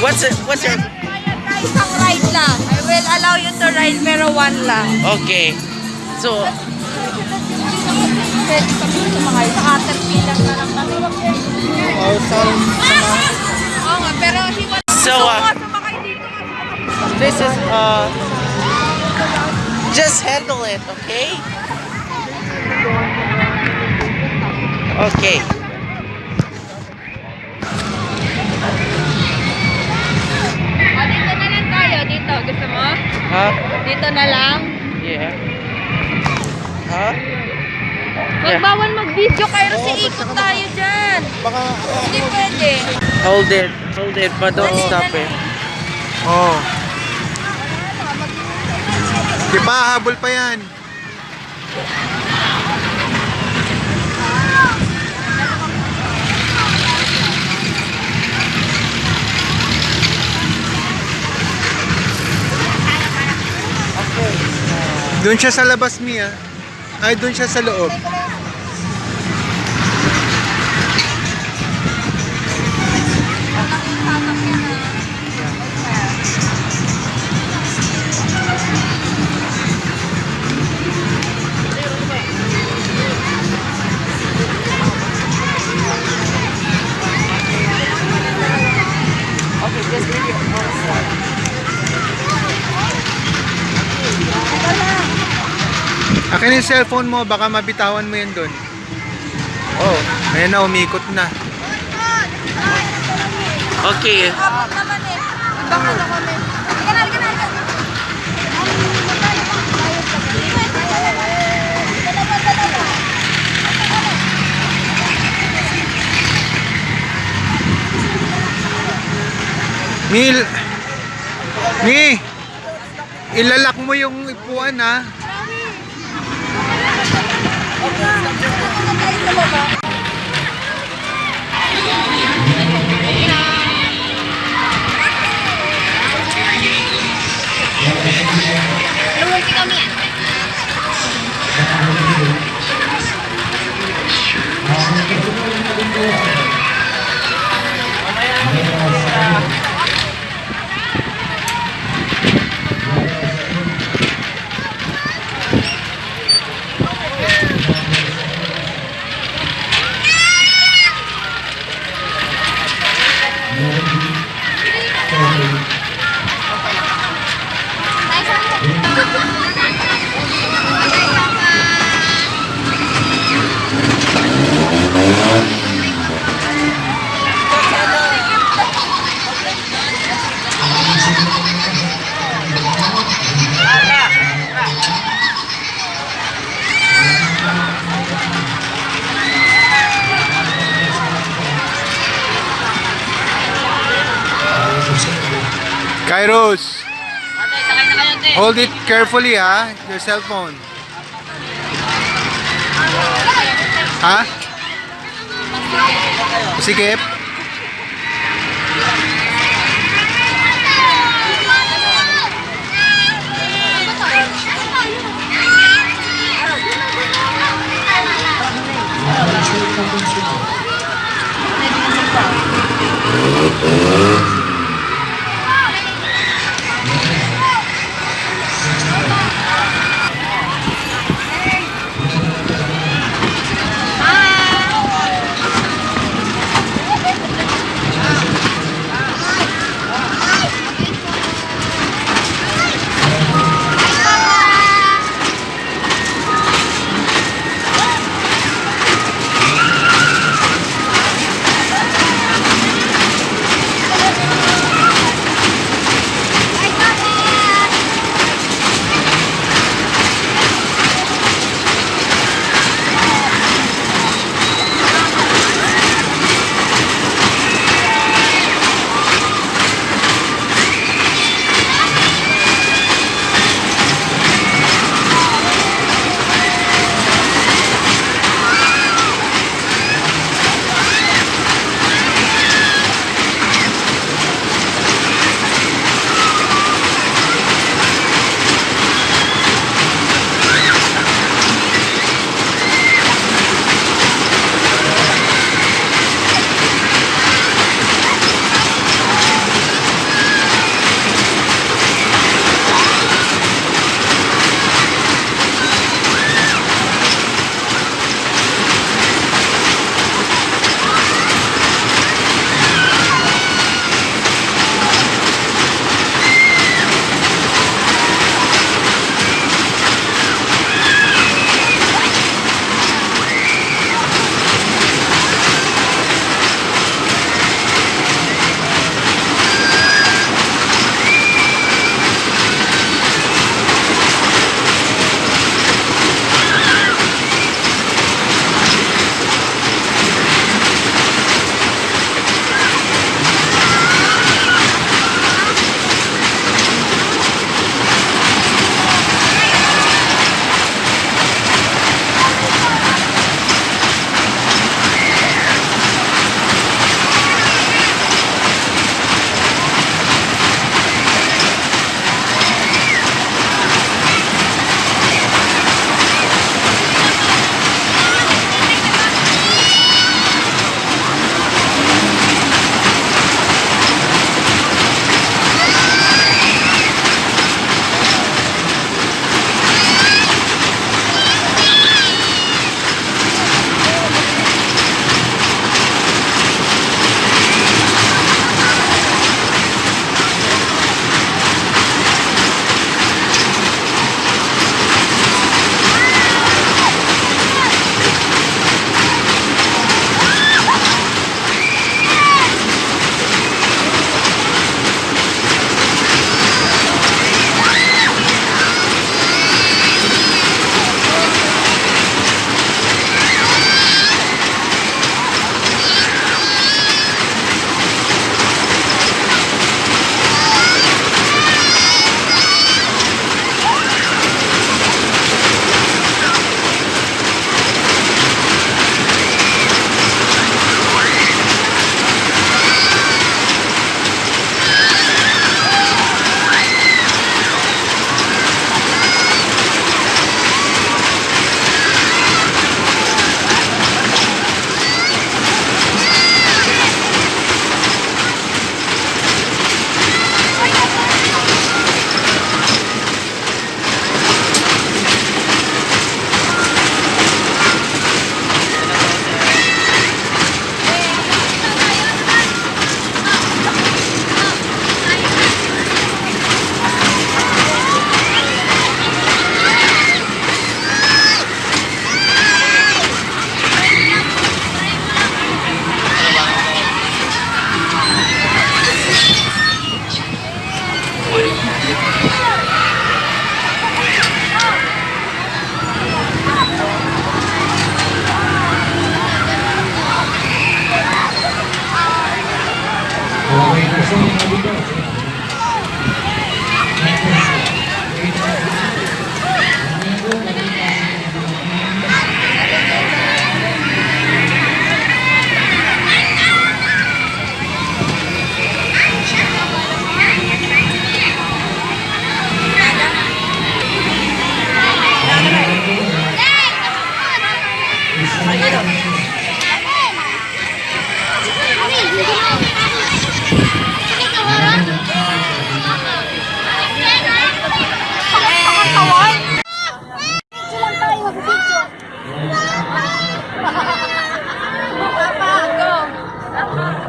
What's it? What's your? Isang ride lang. I will allow you to ride pero one lang. Okay. So, Pwede kami sumakay. Sa Caterpillar na lang kami. Oh, saan? Oo nga, pero he was So, uh, this is uh, just handle it, okay? Okay. Dito. Gusto mo? Huh? Dito na lang. Yeah. Yeah. bawal mag-video kayo kasi ikot tayo dyan. Baka, Hindi pwede. Hold it. Hold it, but don't stop it. oh. Di ba, habol pa yan. Doon siya sa labas, Mia. Ay, doon siya sa loob. cellphone mo, baka mabitawan mo yan doon. Oh, may na, umikot na. Okay. Mil, Mi, ilalak mo yung ipuan ha. Lumunti Cyrus. Hold it carefully ha, your cell phone. Ha? Sige.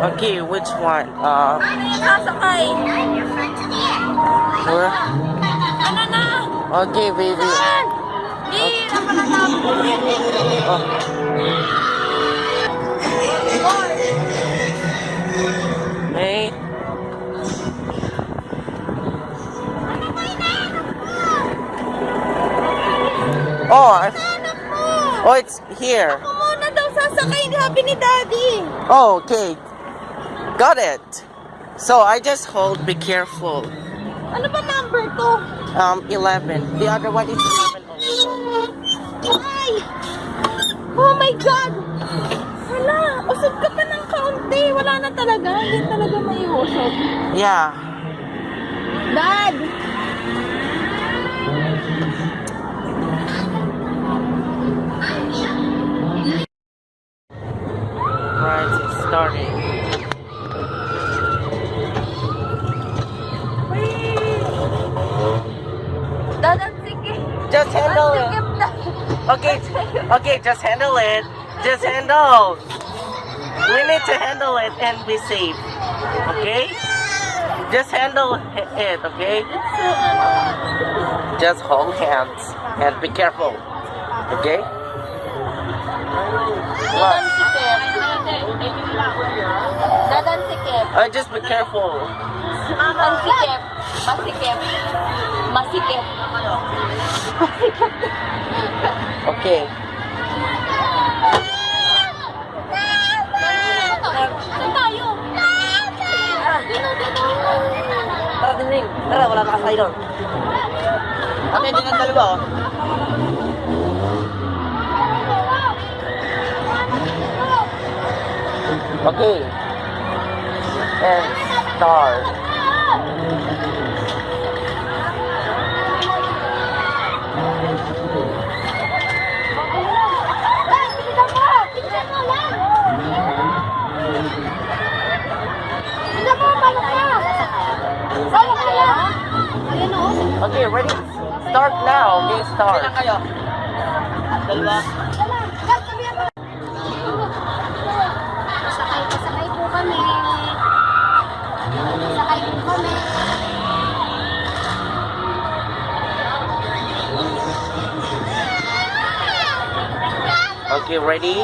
Okay, which one? Uh, Sasakay. where? Ano na? Okay, baby. Di, Oh. Hey. Oh, I, oh, it's here. Ako muna daw sasakay, sabi ni Daddy. Oh, okay. Got it. So I just hold. Be careful. Ano ba number ko? Um, 11. The other one is 11 also. Ay! Oh my God! Wala! Usog ka pa ng kaunti. Wala na talaga. Hindi talaga may usog. Yeah. Dad! Just handle it. Just handle. We need to handle it and be safe. Okay? Just handle it, okay? Just hold hands and be careful. Okay? What? Ang sikip. Dad, ang sikip. Uh, just be careful. Ang sikip. Masikip. Masikip. Okay. Dinding. Tara, wala na kasay doon. Okay, din ang dalawa, oh. Okay. And start. Okay, ready? Start now. Okay, start. Okay, ready?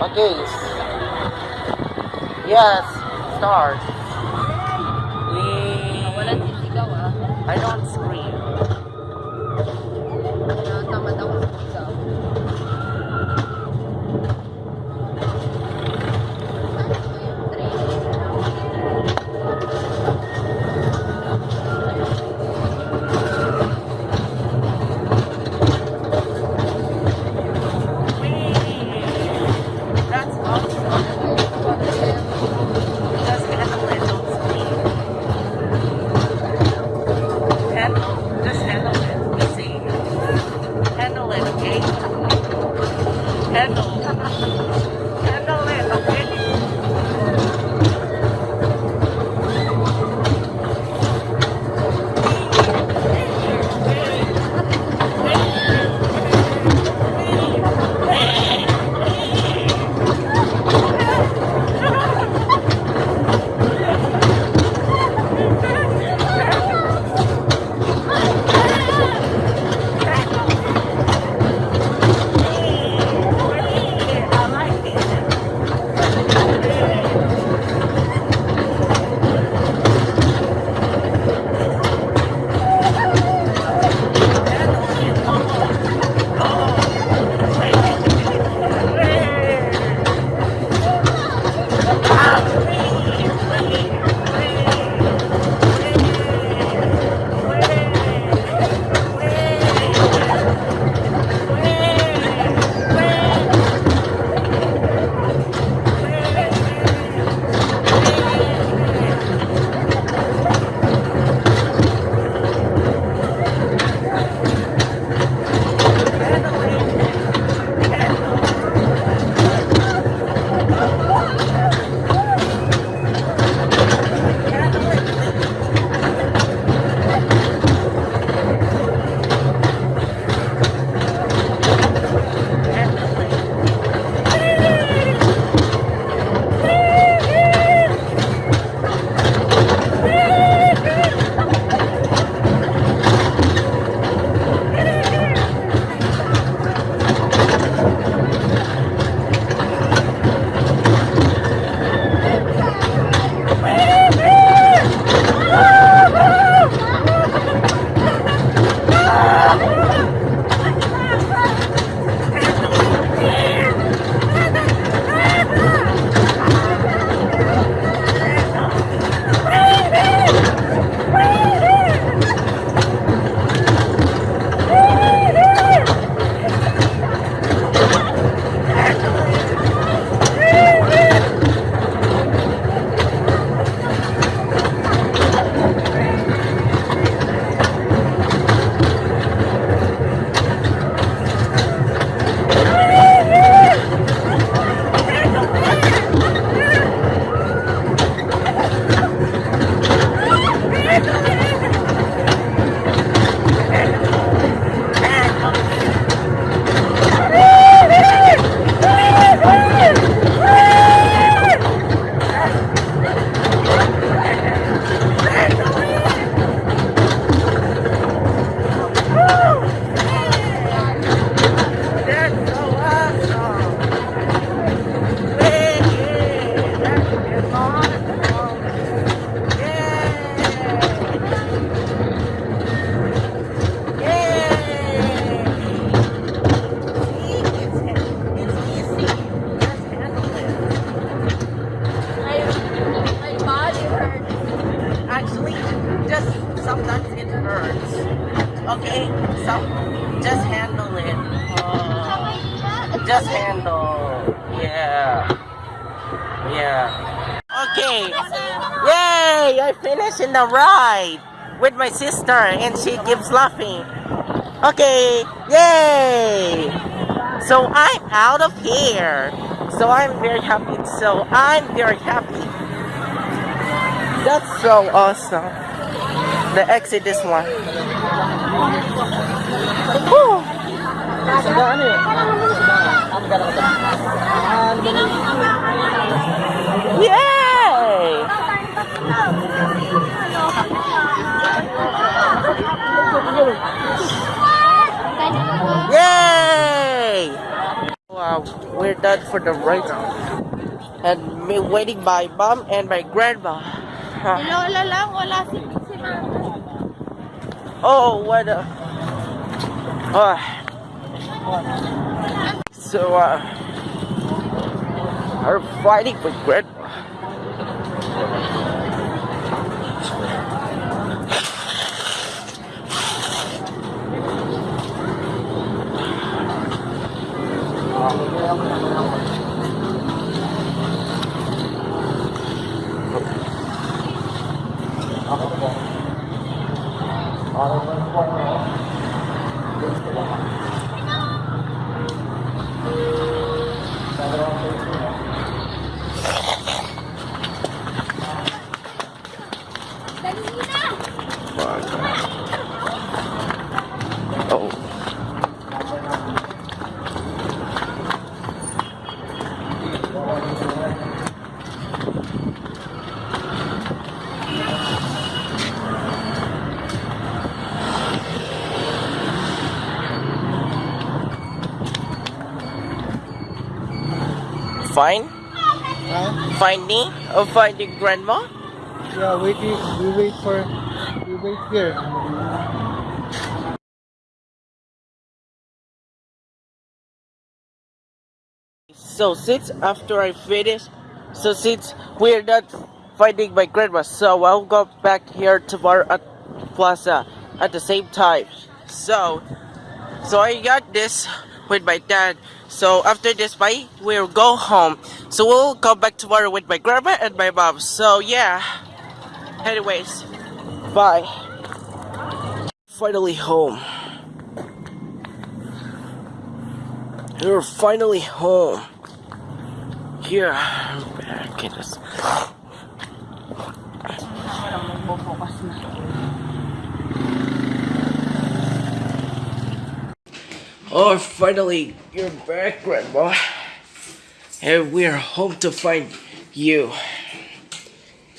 Okay. Yes, start. In the ride with my sister, and she keeps laughing. Okay. Yay! So I'm out of here. So I'm very happy. So I'm very happy. That's so awesome. The exit is one. Yay! Yay! Wow, we're done for the ride. And me waiting by mom and my grandma. Lola lang, wala si, si Oh, what a. Oh. So, uh. Are fighting with grandma. Oh. Fine? Huh? Find me? Oh, or find the grandma? Yeah, wait, we wait for, we wait here. So since after I finish, so since we're not finding my grandma, so I'll go back here tomorrow at uh, Plaza at the same time. So, so I got this with my dad. So after this fight, we'll go home. So we'll come back tomorrow with my grandma and my mom. So yeah. Anyways, bye. Finally home. We're finally home. Here, I'm back in this. Oh, finally, you're back, Grandma. And we're home to find you.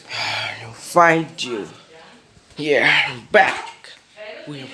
Find you. Yeah, back. We're